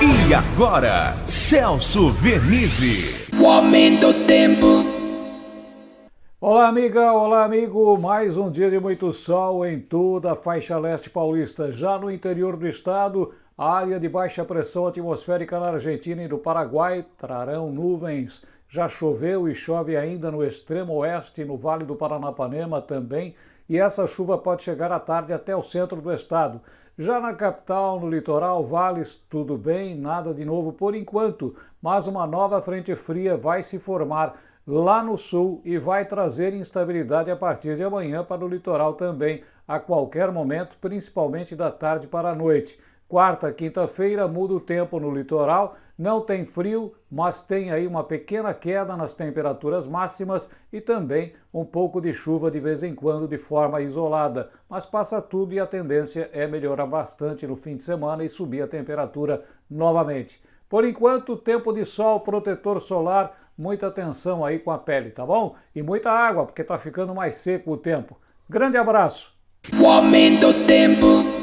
E agora, Celso Vernizzi. O aumento do tempo. Olá, amiga, olá, amigo. Mais um dia de muito sol em toda a faixa leste paulista. Já no interior do estado, a área de baixa pressão atmosférica na Argentina e no Paraguai trarão nuvens. Já choveu e chove ainda no extremo oeste, no Vale do Paranapanema também, e essa chuva pode chegar à tarde até o centro do estado. Já na capital, no litoral, vales, tudo bem, nada de novo por enquanto, mas uma nova frente fria vai se formar lá no sul e vai trazer instabilidade a partir de amanhã para o litoral também, a qualquer momento, principalmente da tarde para a noite. Quarta, quinta-feira muda o tempo no litoral, não tem frio, mas tem aí uma pequena queda nas temperaturas máximas e também um pouco de chuva de vez em quando de forma isolada. Mas passa tudo e a tendência é melhorar bastante no fim de semana e subir a temperatura novamente. Por enquanto, tempo de sol, protetor solar, muita atenção aí com a pele, tá bom? E muita água, porque tá ficando mais seco o tempo. Grande abraço! O aumento do tempo.